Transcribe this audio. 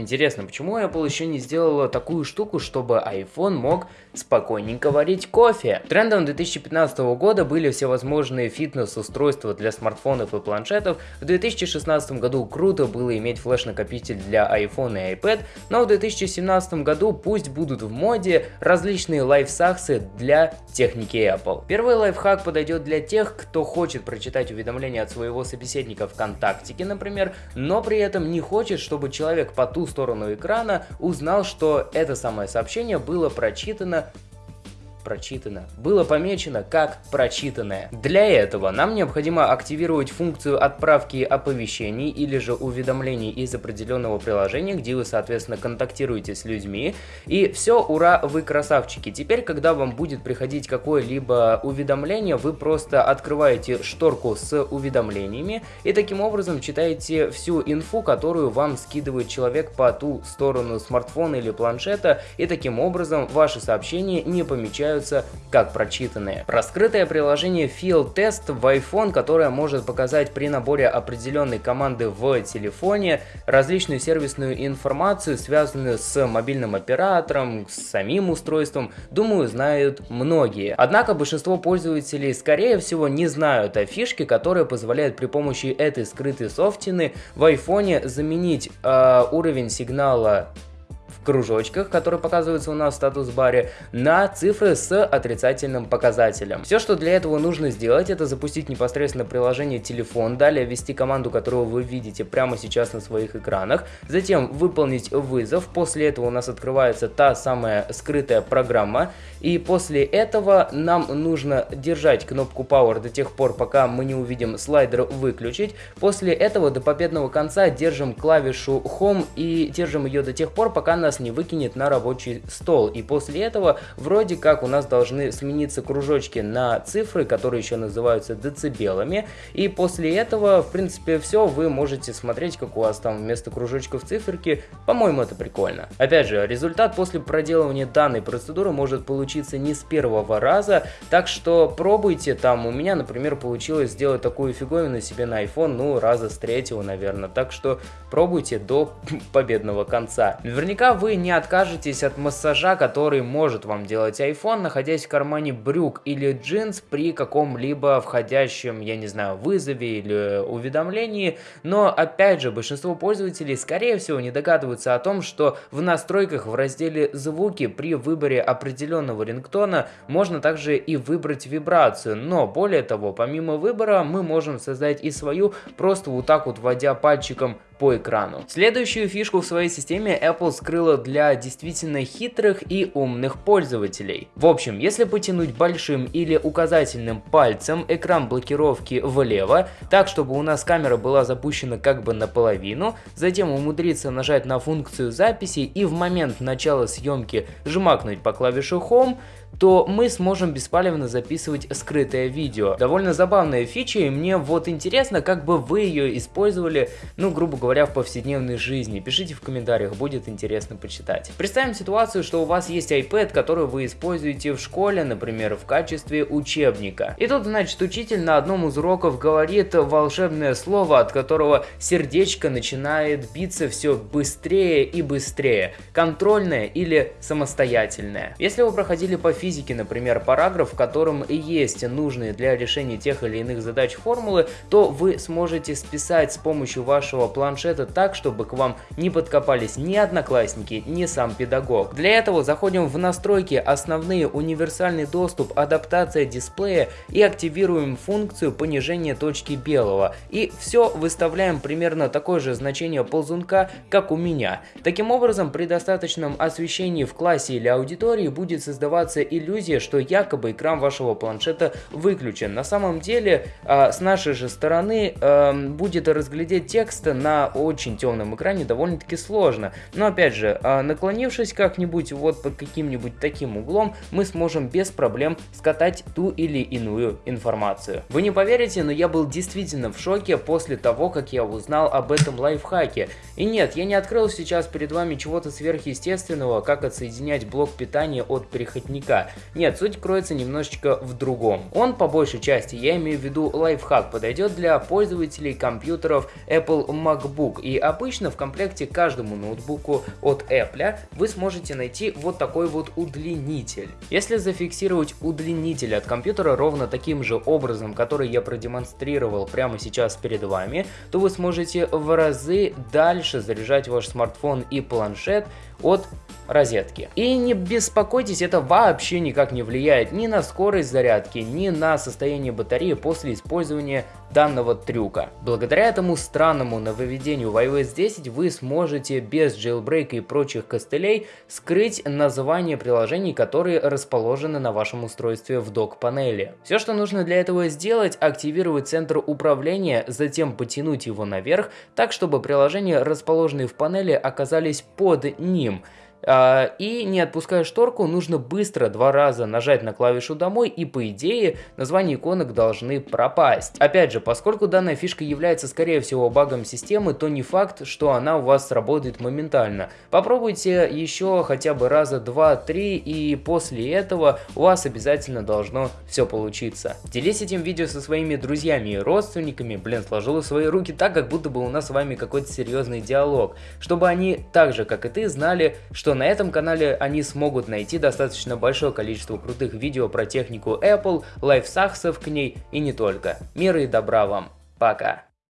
Интересно, почему Apple еще не сделала такую штуку, чтобы iPhone мог спокойненько варить кофе? Трендом 2015 года были всевозможные фитнес-устройства для смартфонов и планшетов. В 2016 году круто было иметь флеш-накопитель для iPhone и iPad, но в 2017 году пусть будут в моде различные лайфсаксы для техники Apple. Первый лайфхак подойдет для тех, кто хочет прочитать уведомления от своего собеседника ВКонтактике, например, но при этом не хочет, чтобы человек по ту сторону экрана узнал, что это самое сообщение было прочитано прочитано, было помечено как прочитанное. Для этого нам необходимо активировать функцию отправки оповещений или же уведомлений из определенного приложения, где вы, соответственно, контактируете с людьми. И все, ура, вы красавчики. Теперь, когда вам будет приходить какое-либо уведомление, вы просто открываете шторку с уведомлениями и таким образом читаете всю инфу, которую вам скидывает человек по ту сторону смартфона или планшета, и таким образом ваши сообщения не помечают являются как прочитанные. Раскрытое приложение Field Test в iPhone, которое может показать при наборе определенной команды в телефоне различную сервисную информацию, связанную с мобильным оператором, с самим устройством, думаю, знают многие. Однако большинство пользователей, скорее всего, не знают о фишке, которая позволяет при помощи этой скрытой софтины в iPhone заменить э, уровень сигнала кружочках, которые показываются у нас в статус-баре, на цифры с отрицательным показателем. Все, что для этого нужно сделать, это запустить непосредственно приложение телефон, далее ввести команду, которую вы видите прямо сейчас на своих экранах, затем выполнить вызов, после этого у нас открывается та самая скрытая программа, и после этого нам нужно держать кнопку Power до тех пор, пока мы не увидим слайдер выключить, после этого до победного конца держим клавишу Home и держим ее до тех пор, пока нас не выкинет на рабочий стол. И после этого вроде как у нас должны смениться кружочки на цифры, которые еще называются децибелами. И после этого, в принципе, все, вы можете смотреть, как у вас там вместо кружочков циферки. По-моему, это прикольно. Опять же, результат после проделывания данной процедуры может получиться не с первого раза, так что пробуйте там. У меня, например, получилось сделать такую фиговину себе на iPhone, ну, раза с третьего, наверное. Так что пробуйте до победного конца. Наверняка вы не откажетесь от массажа, который может вам делать iPhone, находясь в кармане брюк или джинс при каком-либо входящем, я не знаю, вызове или уведомлении. Но опять же, большинство пользователей скорее всего не догадываются о том, что в настройках в разделе «Звуки» при выборе определенного рингтона можно также и выбрать вибрацию. Но более того, помимо выбора мы можем создать и свою, просто вот так вот вводя пальчиком по экрану. Следующую фишку в своей системе Apple скрыла для действительно хитрых и умных пользователей. В общем, если потянуть большим или указательным пальцем экран блокировки влево, так чтобы у нас камера была запущена как бы наполовину, затем умудриться нажать на функцию записи и в момент начала съемки жмакнуть по клавише Home, то мы сможем беспалевно записывать скрытое видео. Довольно забавная фича, и мне вот интересно, как бы вы ее использовали, ну, грубо говоря, в повседневной жизни. Пишите в комментариях, будет интересно почитать. Представим ситуацию, что у вас есть iPad, который вы используете в школе, например, в качестве учебника. И тут, значит, учитель на одном из уроков говорит волшебное слово, от которого сердечко начинает биться все быстрее и быстрее. Контрольное или самостоятельное. Если вы проходили по физики, например, параграф, в котором и есть нужные для решения тех или иных задач формулы, то вы сможете списать с помощью вашего планшета так, чтобы к вам не подкопались ни одноклассники, ни сам педагог. Для этого заходим в настройки основные универсальный доступ, адаптация дисплея и активируем функцию понижения точки белого. И все выставляем примерно такое же значение ползунка, как у меня. Таким образом, при достаточном освещении в классе или аудитории будет создаваться иллюзия, что якобы экран вашего планшета выключен. На самом деле, э, с нашей же стороны э, будет разглядеть текст на очень темном экране довольно-таки сложно. Но опять же, э, наклонившись как-нибудь вот под каким-нибудь таким углом, мы сможем без проблем скатать ту или иную информацию. Вы не поверите, но я был действительно в шоке после того, как я узнал об этом лайфхаке. И нет, я не открыл сейчас перед вами чего-то сверхъестественного, как отсоединять блок питания от переходника. Нет, суть кроется немножечко в другом. Он по большей части, я имею в виду лайфхак, подойдет для пользователей компьютеров Apple MacBook. И обычно в комплекте каждому ноутбуку от Apple вы сможете найти вот такой вот удлинитель. Если зафиксировать удлинитель от компьютера ровно таким же образом, который я продемонстрировал прямо сейчас перед вами, то вы сможете в разы дальше заряжать ваш смартфон и планшет от розетки. И не беспокойтесь, это вообще никак не влияет ни на скорость зарядки, ни на состояние батареи после использования данного трюка. Благодаря этому странному нововведению в iOS 10 вы сможете без jailbreak и прочих костылей скрыть название приложений, которые расположены на вашем устройстве в док-панели. Все, что нужно для этого сделать, активировать центр управления, затем потянуть его наверх, так чтобы приложения, расположенные в панели, оказались под ним. А, и не отпуская шторку, нужно быстро два раза нажать на клавишу «Домой» и по идее названия иконок должны пропасть. Опять же, поскольку данная фишка является скорее всего багом системы, то не факт, что она у вас сработает моментально. Попробуйте еще хотя бы раза два-три и после этого у вас обязательно должно все получиться. Делись этим видео со своими друзьями и родственниками, блин, сложила свои руки так, как будто бы у нас с вами какой-то серьезный диалог, чтобы они так же, как и ты, знали, что что на этом канале они смогут найти достаточно большое количество крутых видео про технику Apple, лайфсаксов к ней и не только. Мира и добра вам. Пока.